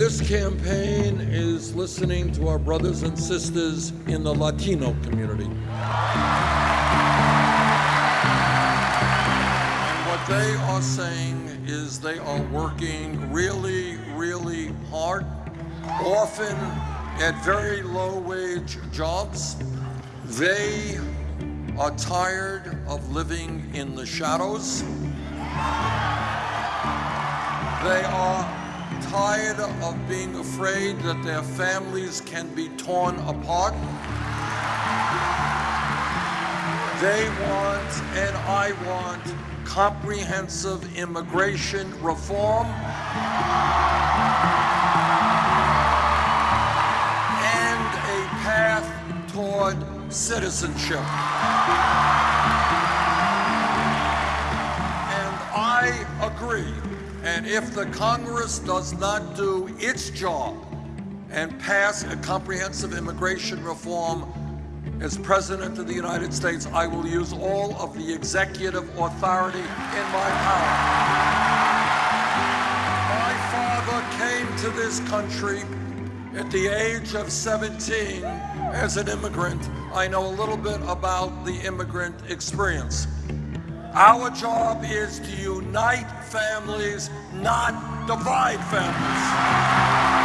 This campaign is listening to our brothers and sisters in the Latino community. And what they are saying is they are working really, really hard, often at very low wage jobs. They are tired of living in the shadows. They are tired of being afraid that their families can be torn apart. They want, and I want, comprehensive immigration reform and a path toward citizenship. And I agree and if the Congress does not do its job and pass a comprehensive immigration reform as President of the United States, I will use all of the executive authority in my power. My father came to this country at the age of 17 as an immigrant. I know a little bit about the immigrant experience. Our job is to unite families, not divide families.